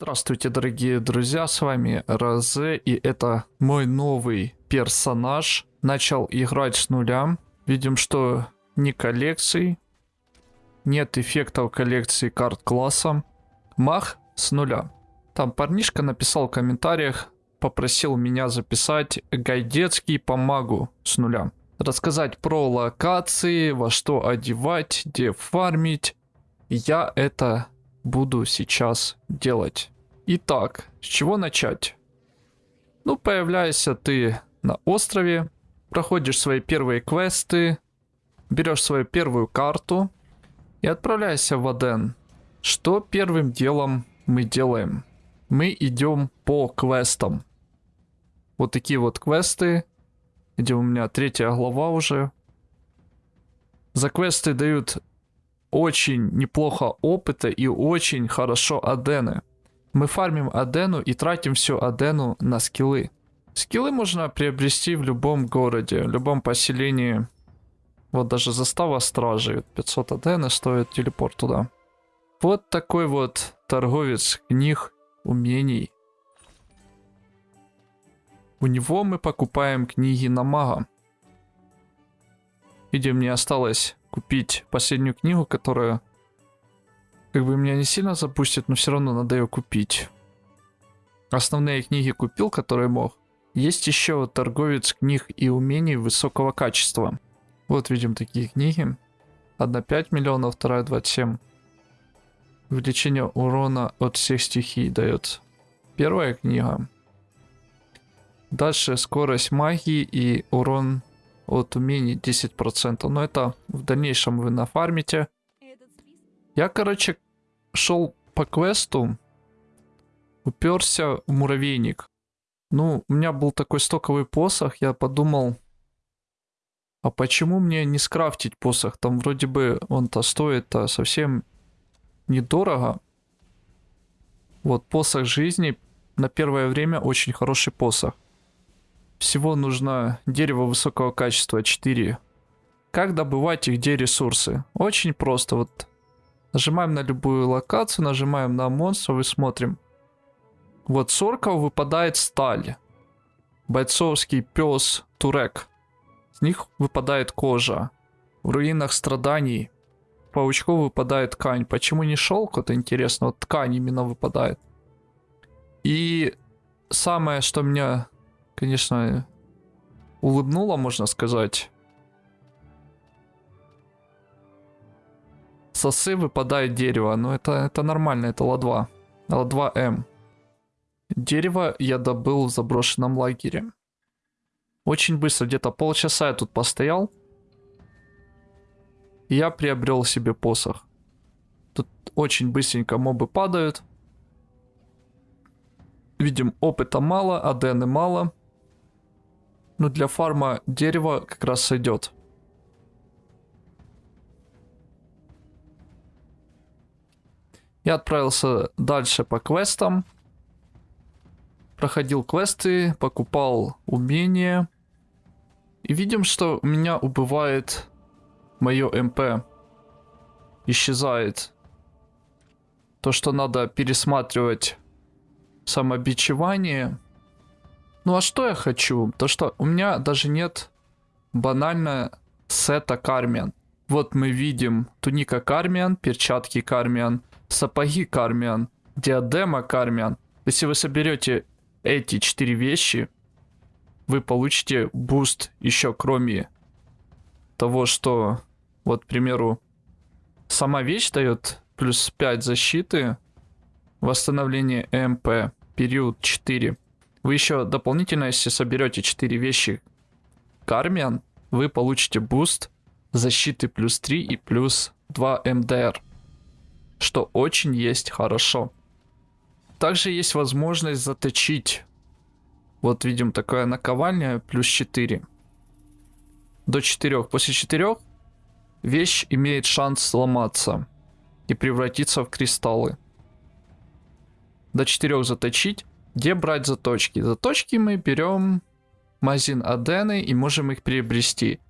Здравствуйте, дорогие друзья, с вами Розе, и это мой новый персонаж. Начал играть с нуля. Видим, что ни коллекций, нет эффектов коллекции карт класса. Мах с нуля. Там парнишка написал в комментариях, попросил меня записать гайдецкий по магу с нуля. Рассказать про локации, во что одевать, где фармить. Я это буду сейчас делать. Итак, с чего начать? Ну, появляешься ты на острове, проходишь свои первые квесты, берешь свою первую карту и отправляешься в Аден. Что первым делом мы делаем? Мы идем по квестам. Вот такие вот квесты, где у меня третья глава уже. За квесты дают очень неплохо опыта и очень хорошо адены. Мы фармим Адену и тратим всю Адену на скиллы. Скиллы можно приобрести в любом городе, в любом поселении. Вот даже застава стражи. 500 Адены стоит телепорт туда. Вот такой вот торговец книг, умений. У него мы покупаем книги на мага. Видим, мне осталось купить последнюю книгу, которая как бы меня не сильно запустит, но все равно надо ее купить. Основные книги купил, которые мог. Есть еще торговец книг и умений высокого качества. Вот видим такие книги. Одна 5 миллионов, вторая 27. Увеличение урона от всех стихий дает. Первая книга. Дальше скорость магии и урон от умений 10%. Но это в дальнейшем вы нафармите. Я, короче, шел по квесту, уперся в муравейник. Ну, у меня был такой стоковый посох, я подумал, а почему мне не скрафтить посох? Там вроде бы он-то стоит-то совсем недорого. Вот посох жизни на первое время очень хороший посох. Всего нужно дерево высокого качества 4. Как добывать и где ресурсы? Очень просто. Вот Нажимаем на любую локацию, нажимаем на монстров и смотрим. Вот с орков выпадает сталь. Бойцовский пес Турек. С них выпадает кожа. В руинах страданий паучков выпадает ткань. Почему не шелк? Это интересно. Вот ткань именно выпадает. И самое, что меня, конечно, улыбнуло, можно сказать, сосы выпадает дерево. Но это, это нормально, это Ла-2. Ла-2М. Дерево я добыл в заброшенном лагере. Очень быстро, где-то полчаса я тут постоял. И я приобрел себе посох. Тут очень быстренько мобы падают. Видим, опыта мало, адены мало. Но для фарма дерева как раз сойдет. Я отправился дальше по квестам. Проходил квесты, покупал умения. И видим, что у меня убывает мое МП. Исчезает. То, что надо пересматривать самобичевание. Ну а что я хочу? То, что у меня даже нет банально сета Кармиан. Вот мы видим туника Кармиан, перчатки Кармиан, сапоги Кармиан, диадема Кармиан. Если вы соберете эти четыре вещи, вы получите буст еще кроме того, что, вот, к примеру, сама вещь дает плюс 5 защиты, восстановление МП, период 4. Вы еще дополнительно, если соберете 4 вещи Кармиан, вы получите буст защиты плюс 3 и плюс 2 МДР что очень есть хорошо. Также есть возможность заточить. Вот видим такая наковальня плюс 4. До 4. После 4 вещь имеет шанс сломаться и превратиться в кристаллы. До 4 заточить. Где брать заточки? Заточки мы берем магазин Адены и можем их приобрести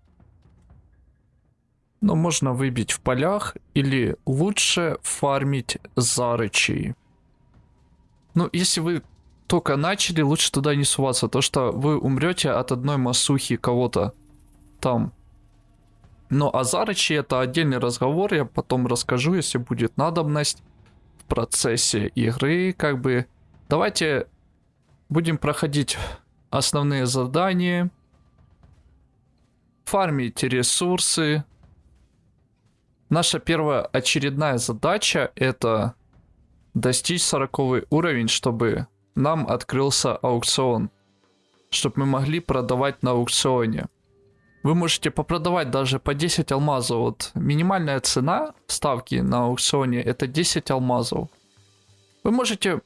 но можно выбить в полях или лучше фармить зарычей. Ну, если вы только начали, лучше туда не суваться, то что вы умрете от одной масухи кого-то там. Но о Зарыче это отдельный разговор, я потом расскажу, если будет надобность в процессе игры, как бы. Давайте будем проходить основные задания, фармить ресурсы. Наша первая очередная задача это достичь 40 уровень, чтобы нам открылся аукцион, чтобы мы могли продавать на аукционе. Вы можете попродавать даже по 10 алмазов. Вот минимальная цена ставки на аукционе это 10 алмазов. Вы можете,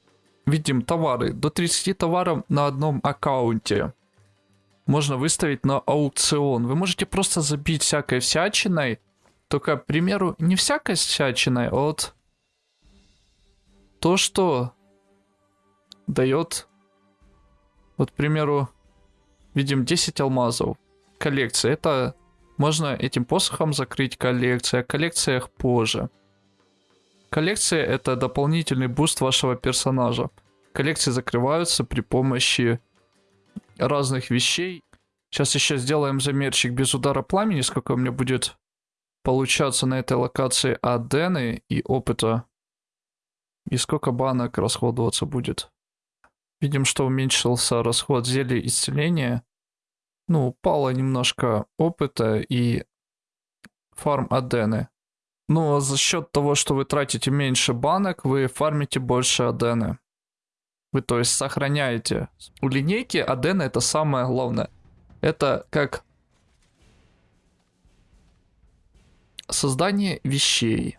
видим, товары, до 30 товаров на одном аккаунте. Можно выставить на аукцион. Вы можете просто забить всякой всячиной. Только, к примеру, не всякой всячиной, а вот то, что дает, вот, к примеру, видим 10 алмазов. Коллекция. Это можно этим посохом закрыть коллекцию. О коллекциях позже. Коллекция это дополнительный буст вашего персонажа. Коллекции закрываются при помощи разных вещей. Сейчас еще сделаем замерчик без удара пламени, сколько у меня будет получаться на этой локации адены и опыта. И сколько банок расходоваться будет. Видим, что уменьшился расход зелья исцеления. Ну, упало немножко опыта и фарм адены. Ну, а за счет того, что вы тратите меньше банок, вы фармите больше адены. Вы, то есть, сохраняете. У линейки адены это самое главное. Это как создание вещей.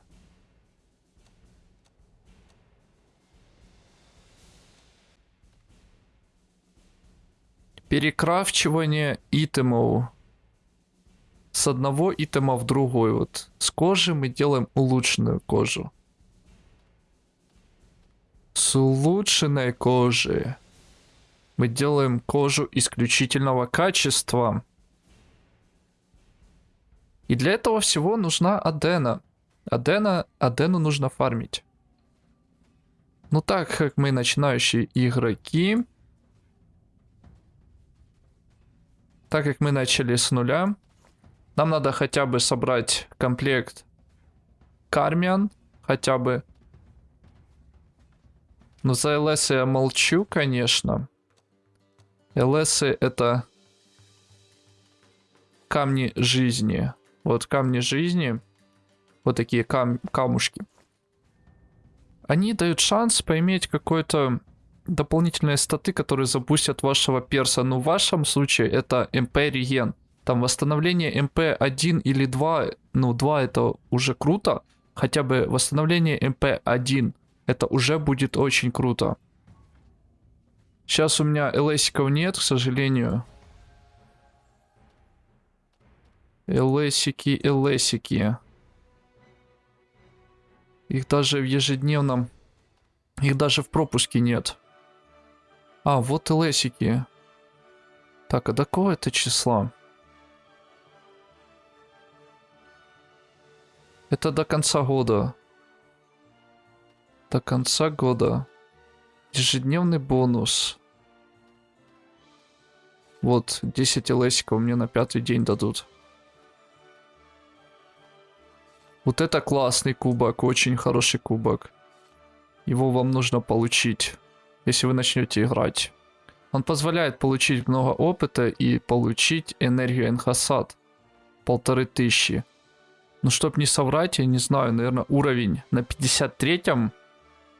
Перекрафчивание итемов. С одного итема в другой. Вот с кожи мы делаем улучшенную кожу. С улучшенной кожи мы делаем кожу исключительного качества. И для этого всего нужна Адена. Адена, Адену нужно фармить. Ну так как мы начинающие игроки, так как мы начали с нуля, нам надо хотя бы собрать комплект Кармиан, хотя бы. Но за ЛС я молчу, конечно. ЛС это камни жизни. Вот камни жизни, вот такие кам камушки. Они дают шанс поиметь какой-то дополнительные статы, которые запустят вашего перса. Но в вашем случае это МП реген. Там восстановление МП 1 или 2, ну 2 это уже круто. Хотя бы восстановление МП 1 это уже будет очень круто. Сейчас у меня ЛСиков нет, к сожалению. ЛСики, ЛСики. Их даже в ежедневном... Их даже в пропуске нет. А, вот ЛСики. Так, а до какого это числа? Это до конца года. До конца года. Ежедневный бонус. Вот, 10 лесиков мне на пятый день дадут. Вот это классный кубок, очень хороший кубок. Его вам нужно получить если вы начнете играть. Он позволяет получить много опыта и получить энергию Энхасад. Полторы тысячи. Ну, чтоб не соврать, я не знаю, наверное, уровень на 53-м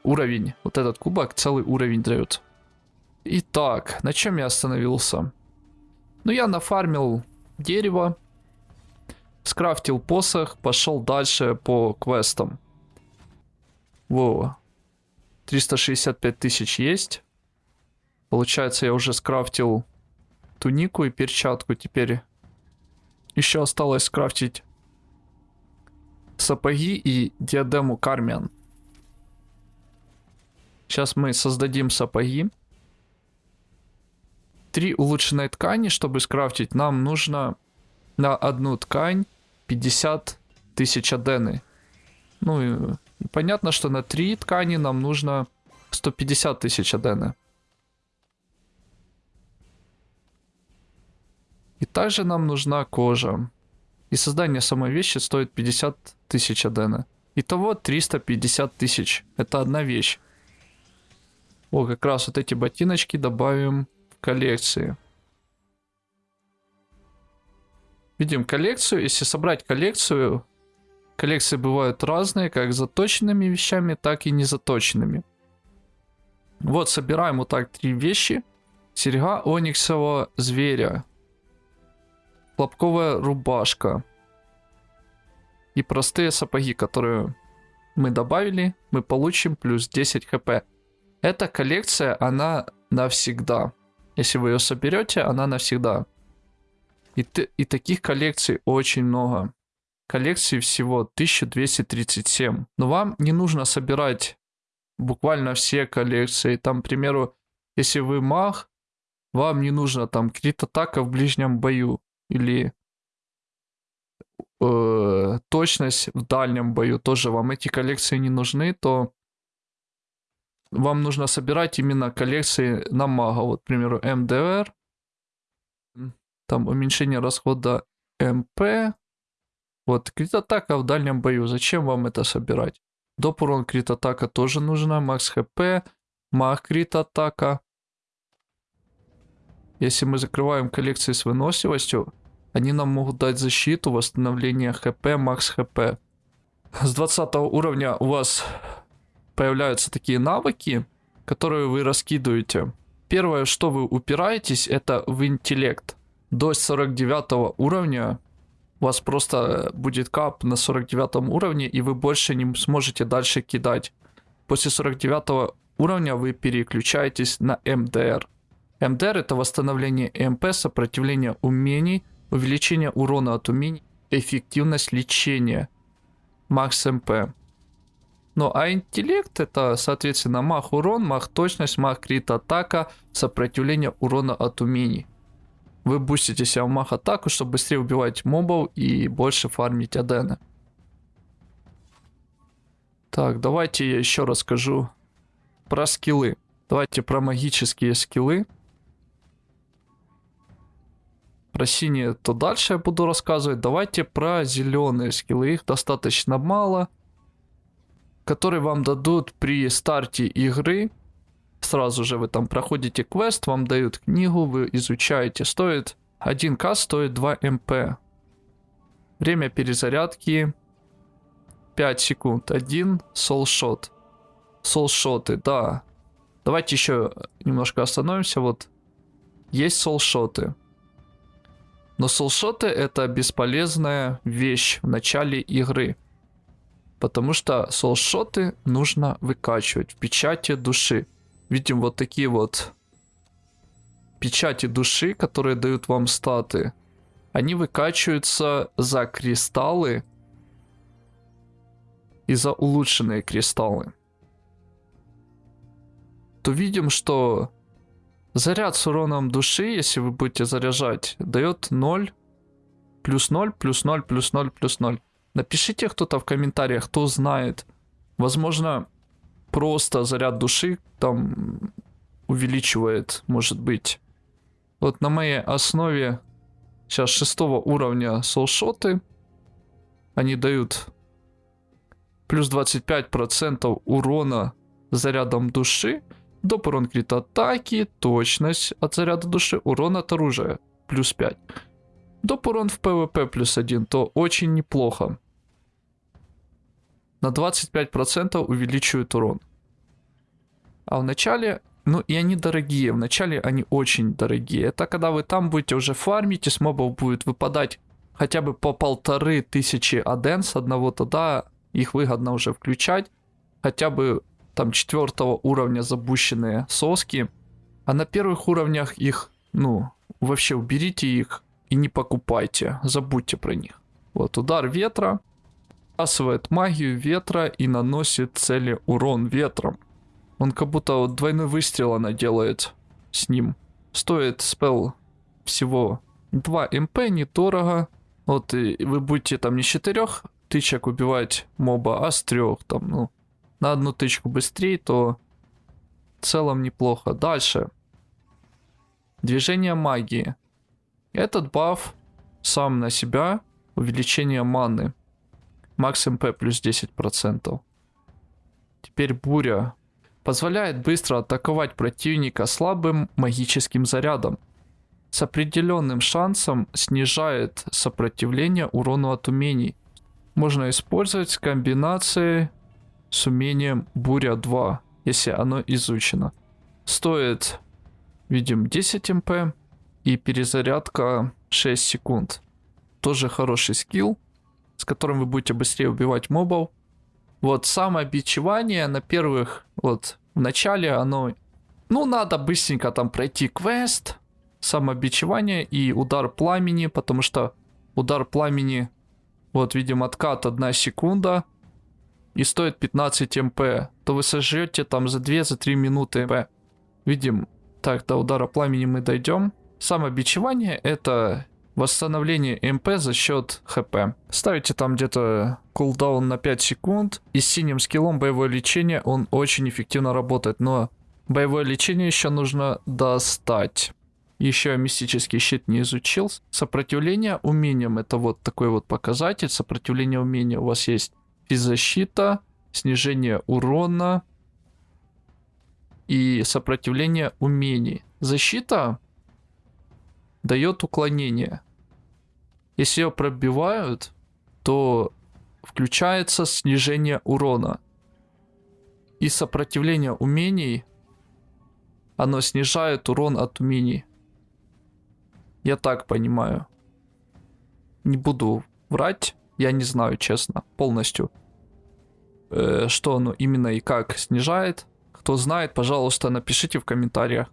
уровень. Вот этот кубок целый уровень дает. Итак, на чем я остановился? Ну, я нафармил дерево, скрафтил посох, пошел дальше по квестам. Во, 365 тысяч есть. Получается, я уже скрафтил тунику и перчатку. Теперь еще осталось скрафтить сапоги и диадему Кармиан. Сейчас мы создадим сапоги. Три улучшенные ткани, чтобы скрафтить, нам нужно на одну ткань 50 тысяч адены. Ну и Понятно, что на три ткани нам нужно 150 тысяч адены. И также нам нужна кожа. И создание самой вещи стоит 50 тысяч адена. Итого 350 тысяч. Это одна вещь. О, как раз вот эти ботиночки добавим в коллекции. Видим коллекцию. Если собрать коллекцию, коллекции бывают разные, как заточенными вещами, так и незаточенными. Вот, собираем вот так три вещи. Серьга ониксового зверя. Хлопковая рубашка. И простые сапоги, которые мы добавили, мы получим плюс 10 хп. Эта коллекция, она навсегда. Если вы ее соберете, она навсегда. И, и таких коллекций очень много. Коллекций всего 1237. Но вам не нужно собирать буквально все коллекции. Там, к примеру, если вы маг, вам не нужно там крит-атака в ближнем бою. Или э, точность в дальнем бою. Тоже вам эти коллекции не нужны, то вам нужно собирать именно коллекции на мага. Вот, к примеру, МДР. Там уменьшение расхода МП. Вот, крит-атака в дальнем бою. Зачем вам это собирать? Доп урон крит атака тоже нужна. Макс хп. Маг крит атака. Если мы закрываем коллекции с выносливостью, они нам могут дать защиту, восстановление хп, макс хп. С 20 уровня у вас появляются такие навыки, которые вы раскидываете. Первое, что вы упираетесь, это в интеллект. До 49 уровня у вас просто будет кап на 49 уровне, и вы больше не сможете дальше кидать. После 49 уровня вы переключаетесь на МДР. МДР это восстановление МП, сопротивление умений, увеличение урона от умений, эффективность лечения, макс МП. Ну а интеллект это, соответственно, мах урон, мах точность, мах крит атака, сопротивление урона от умений. Вы бустите себя в мах атаку, чтобы быстрее убивать мобов и больше фармить адены. Так, давайте я еще расскажу про скиллы. Давайте про магические скиллы. Про синие то дальше я буду рассказывать. Давайте про зеленые скиллы. Их достаточно мало. Которые вам дадут при старте игры Сразу же вы там проходите квест, вам дают книгу, вы изучаете. Стоит 1к, стоит 2 МП. Время перезарядки 5 секунд. Один солшот. Солшоты, да. Давайте еще немножко остановимся. Вот есть солшоты. Но солшоты это бесполезная вещь в начале игры. Потому что солшоты нужно выкачивать в печати души видим вот такие вот печати души, которые дают вам статы. Они выкачиваются за кристаллы и за улучшенные кристаллы. То видим, что заряд с уроном души, если вы будете заряжать, дает 0, плюс 0, плюс 0, плюс 0, плюс 0. Напишите кто-то в комментариях, кто знает. Возможно, просто заряд души там увеличивает, может быть. Вот на моей основе сейчас шестого уровня солшоты. Они дают плюс 25% урона зарядом души, урон крит атаки, точность от заряда души, урон от оружия плюс 5. Доп урон в ПВП плюс 1, то очень неплохо на 25% увеличивают урон. А в начале, ну и они дорогие, в начале они очень дорогие. Это когда вы там будете уже фармить, и с мобов будет выпадать хотя бы по полторы тысячи аден с одного, тогда их выгодно уже включать. Хотя бы там четвертого уровня запущенные соски. А на первых уровнях их, ну, вообще уберите их и не покупайте, забудьте про них. Вот удар ветра Сбрасывает магию ветра и наносит цели урон ветром. Он как будто вот двойной выстрел она делает с ним. Стоит спел всего 2 МП, недорого. Вот и вы будете там не с 4 тычек убивать моба, а с 3 там, ну, на одну тычку быстрее, то В целом неплохо. Дальше. Движение магии. Этот баф сам на себя увеличение маны. Макс МП плюс 10%. Теперь буря. Позволяет быстро атаковать противника слабым магическим зарядом. С определенным шансом снижает сопротивление урону от умений. Можно использовать комбинации с умением Буря 2, если оно изучено. Стоит, видим, 10 МП и перезарядка 6 секунд. Тоже хороший скилл, с которым вы будете быстрее убивать мобов. Вот самообичевание на первых, вот в начале оно, ну надо быстренько там пройти квест, самообичевание и удар пламени, потому что удар пламени, вот видим откат 1 секунда и стоит 15 МП, то вы сожрете там за 2-3 за минуты МП. Видим, так, до удара пламени мы дойдем. Самобичевание это восстановление МП за счет ХП. Ставите там где-то кулдаун на 5 секунд. И с синим скиллом боевое лечение он очень эффективно работает. Но боевое лечение еще нужно достать. Еще мистический щит не изучил. Сопротивление умениям это вот такой вот показатель. Сопротивление умения у вас есть физзащита, снижение урона и сопротивление умений. Защита дает уклонение. Если ее пробивают, то включается снижение урона. И сопротивление умений, оно снижает урон от умений. Я так понимаю. Не буду врать, я не знаю, честно, полностью. Э, что оно именно и как снижает. Кто знает, пожалуйста, напишите в комментариях.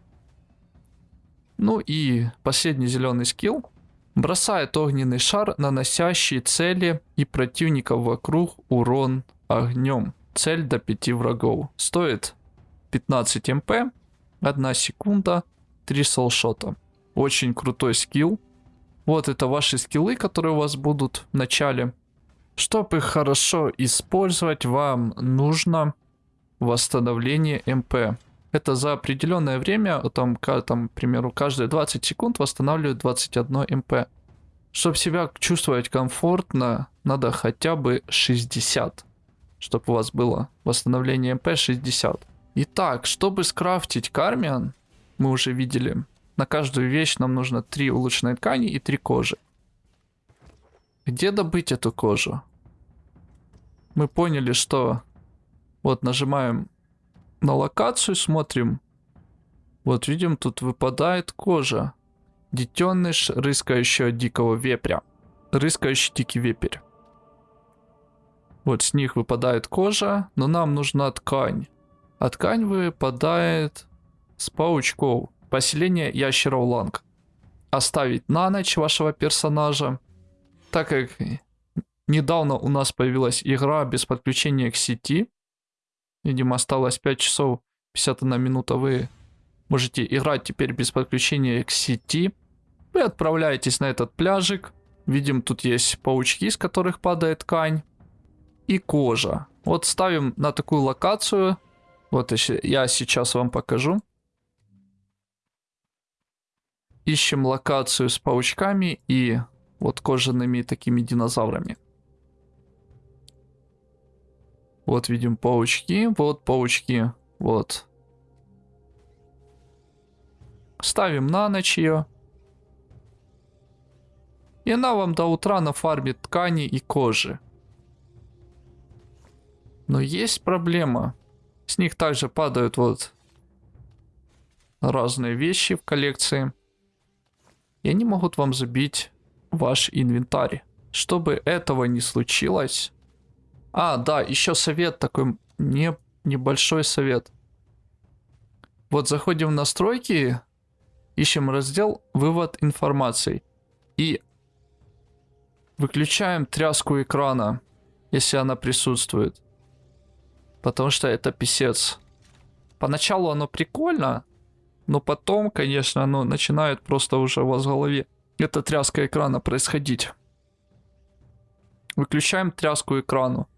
Ну и последний зеленый скилл. Бросает огненный шар, наносящий цели и противников вокруг урон огнем. Цель до 5 врагов. Стоит 15 МП, 1 секунда, 3 соулшота. Очень крутой скилл. Вот это ваши скиллы, которые у вас будут в начале. Чтобы их хорошо использовать, вам нужно восстановление МП это за определенное время, там, там, к примеру, каждые 20 секунд восстанавливают 21 МП. Чтобы себя чувствовать комфортно, надо хотя бы 60. Чтобы у вас было восстановление МП 60. Итак, чтобы скрафтить кармиан, мы уже видели, на каждую вещь нам нужно 3 улучшенной ткани и 3 кожи. Где добыть эту кожу? Мы поняли, что вот нажимаем на локацию смотрим. Вот видим, тут выпадает кожа. Детеныш рыскающего дикого вепря. Рыскающий дикий вепрь. Вот с них выпадает кожа, но нам нужна ткань. А ткань выпадает с паучков. Поселение ящеров Ланг. Оставить на ночь вашего персонажа. Так как недавно у нас появилась игра без подключения к сети, Видимо, осталось 5 часов 51 минута. Вы можете играть теперь без подключения к сети. Вы отправляетесь на этот пляжик. Видим, тут есть паучки, с которых падает ткань. И кожа. Вот ставим на такую локацию. Вот я сейчас вам покажу. Ищем локацию с паучками и вот кожаными такими динозаврами. Вот видим паучки, вот паучки, вот. Ставим на ночь ее. И она вам до утра нафармит ткани и кожи. Но есть проблема. С них также падают вот разные вещи в коллекции. И они могут вам забить ваш инвентарь. Чтобы этого не случилось, а, да, еще совет такой, не, небольшой совет. Вот заходим в настройки, ищем раздел «Вывод информации» и выключаем тряску экрана, если она присутствует. Потому что это писец. Поначалу оно прикольно, но потом, конечно, оно начинает просто уже у вас в голове эта тряска экрана происходить. Выключаем тряску экрану.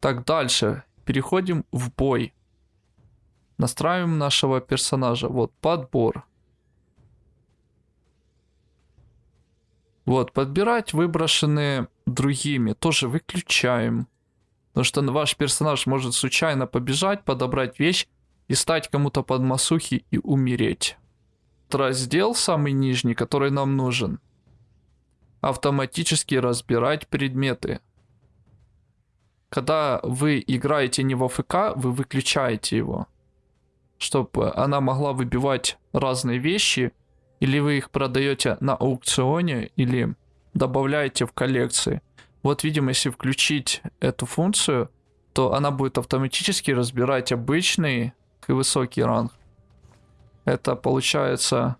Так, дальше. Переходим в бой. Настраиваем нашего персонажа. Вот, подбор. Вот, подбирать выброшенные другими. Тоже выключаем. Потому что ваш персонаж может случайно побежать, подобрать вещь и стать кому-то под масухи и умереть. Раздел самый нижний, который нам нужен. Автоматически разбирать предметы. Когда вы играете не в АФК, вы выключаете его. Чтобы она могла выбивать разные вещи. Или вы их продаете на аукционе, или добавляете в коллекции. Вот видим, если включить эту функцию, то она будет автоматически разбирать обычный и высокий ранг. Это получается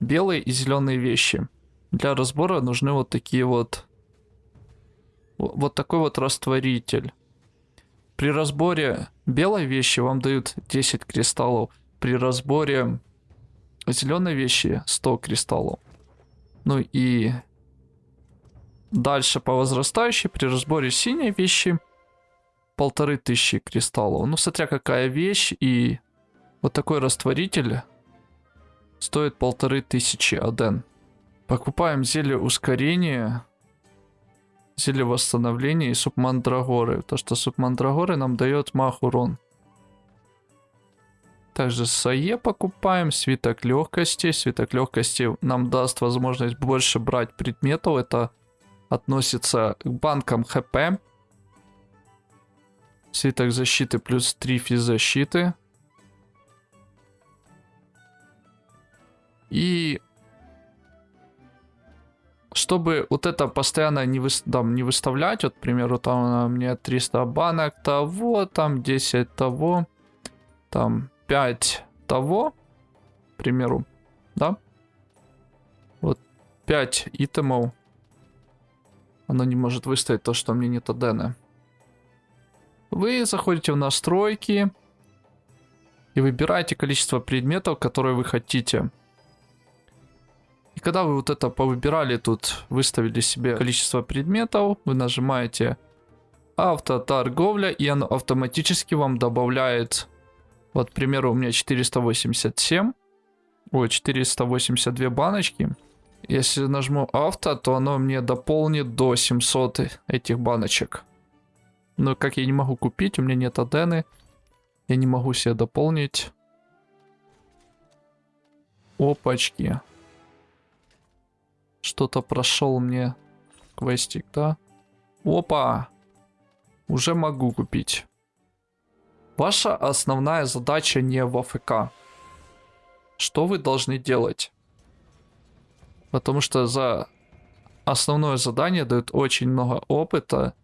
белые и зеленые вещи. Для разбора нужны вот такие вот... Вот такой вот растворитель. При разборе белой вещи вам дают 10 кристаллов. При разборе зеленой вещи 100 кристаллов. Ну и дальше по возрастающей при разборе синей вещи полторы тысячи кристаллов. Ну, смотря какая вещь и вот такой растворитель стоит полторы тысячи аден. Покупаем зелье ускорения, зелье восстановления и субмандрагоры. То, что субмандрагоры нам дает мах урон. Также сае покупаем, свиток легкости. Свиток легкости нам даст возможность больше брать предметов. Это относится к банкам хп. Свиток защиты плюс 3 физзащиты. И чтобы вот это постоянно не, вы, там, не выставлять, вот, к примеру, там мне 300 банок того, там 10 того, там 5 того, к примеру, да? Вот 5 итемов. Оно не может выставить то, что мне нет адена. Вы заходите в настройки и выбираете количество предметов, которые вы хотите. И когда вы вот это повыбирали, тут выставили себе количество предметов, вы нажимаете автоторговля, и оно автоматически вам добавляет, вот, к примеру, у меня 487, ой, 482 баночки. Если нажму авто, то оно мне дополнит до 700 этих баночек. Но как я не могу купить, у меня нет адены, я не могу себе дополнить. Опачки. Что-то прошел мне квестик, да? Опа! Уже могу купить. Ваша основная задача не в АФК. Что вы должны делать? Потому что за основное задание дают очень много опыта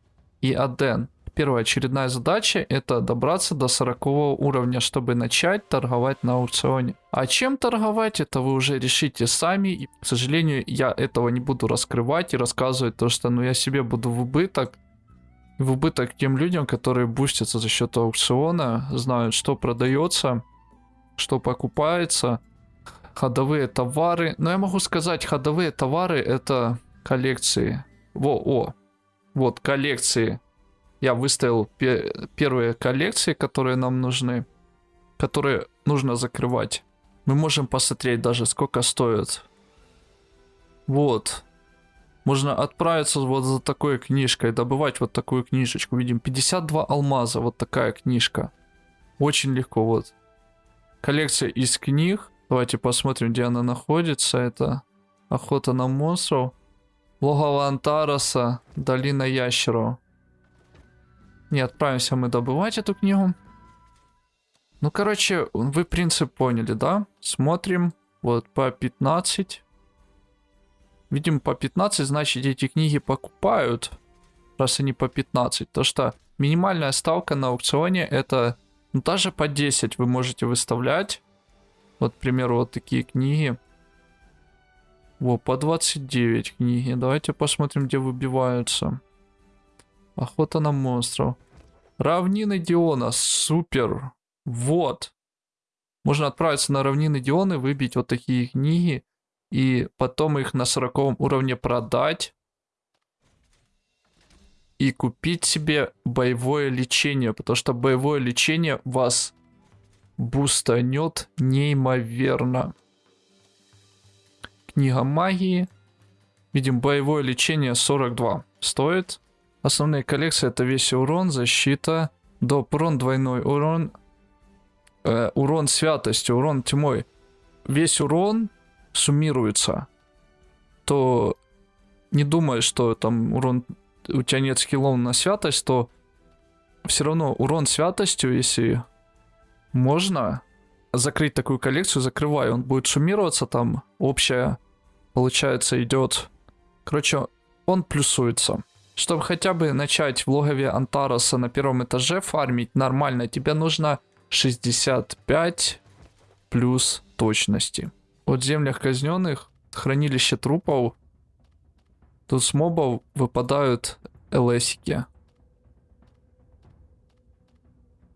и аден первая очередная задача это добраться до 40 уровня, чтобы начать торговать на аукционе. А чем торговать, это вы уже решите сами. И, к сожалению, я этого не буду раскрывать и рассказывать, то что ну, я себе буду в убыток. В убыток тем людям, которые бустятся за счет аукциона, знают, что продается, что покупается, ходовые товары. Но я могу сказать, ходовые товары это коллекции. Во, о, вот коллекции я выставил пе первые коллекции, которые нам нужны, которые нужно закрывать. Мы можем посмотреть даже, сколько стоит. Вот. Можно отправиться вот за такой книжкой, добывать вот такую книжечку. Видим, 52 алмаза, вот такая книжка. Очень легко, вот. Коллекция из книг. Давайте посмотрим, где она находится. Это Охота на монстров. Логово Антараса, Долина ящеров. Не отправимся мы добывать эту книгу. Ну, короче, вы принцип поняли, да? Смотрим. Вот по 15. Видим по 15, значит эти книги покупают. Раз они по 15. То что минимальная ставка на аукционе это ну, даже по 10 вы можете выставлять. Вот, к примеру, вот такие книги. Во, по 29 книги. Давайте посмотрим, где выбиваются. Охота на монстров. Равнины Диона, супер. Вот. Можно отправиться на равнины Диона, выбить вот такие книги. И потом их на 40 уровне продать. И купить себе боевое лечение. Потому что боевое лечение вас бустанет неимоверно. Книга магии. Видим, боевое лечение 42 стоит. Основные коллекции это весь урон, защита, доп урон, двойной урон, э, урон святости, урон тьмой. Весь урон суммируется. То не думай, что там урон у тебя нет скиллов на святость, то все равно урон святостью, если можно закрыть такую коллекцию, закрываю, он будет суммироваться там, общая, получается, идет. Короче, он плюсуется. Чтобы хотя бы начать в логове Антараса на первом этаже фармить нормально, тебе нужно 65 плюс точности. От землях казненных, хранилище трупов, тут с мобов выпадают ЛСики.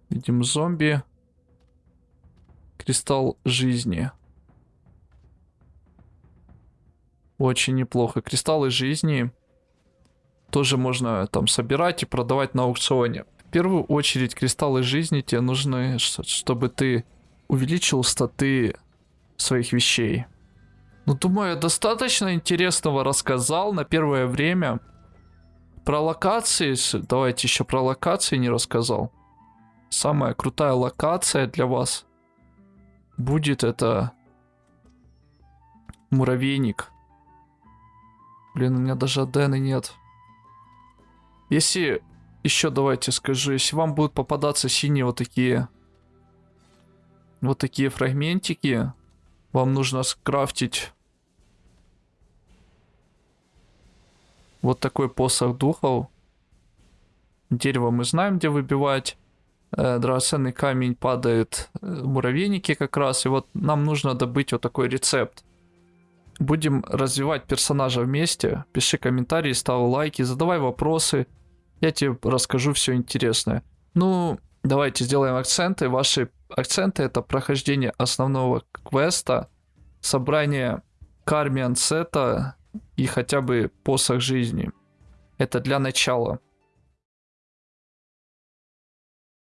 Видим зомби. Кристалл жизни. Очень неплохо. Кристаллы жизни тоже можно там собирать и продавать на аукционе. В первую очередь кристаллы жизни тебе нужны, чтобы ты увеличил статы своих вещей. Ну, думаю, я достаточно интересного рассказал на первое время. Про локации, давайте еще про локации не рассказал. Самая крутая локация для вас будет это муравейник. Блин, у меня даже Адены нет. Если еще давайте скажу, если вам будут попадаться синие вот такие вот такие фрагментики, вам нужно скрафтить вот такой посох духов. Дерево мы знаем, где выбивать. Э, драгоценный камень падает э, муравейники как раз. И вот нам нужно добыть вот такой рецепт. Будем развивать персонажа вместе. Пиши комментарии, ставь лайки, задавай вопросы. Я тебе расскажу все интересное. Ну, давайте сделаем акценты. Ваши акценты это прохождение основного квеста, собрание кармиан сета и хотя бы посох жизни. Это для начала.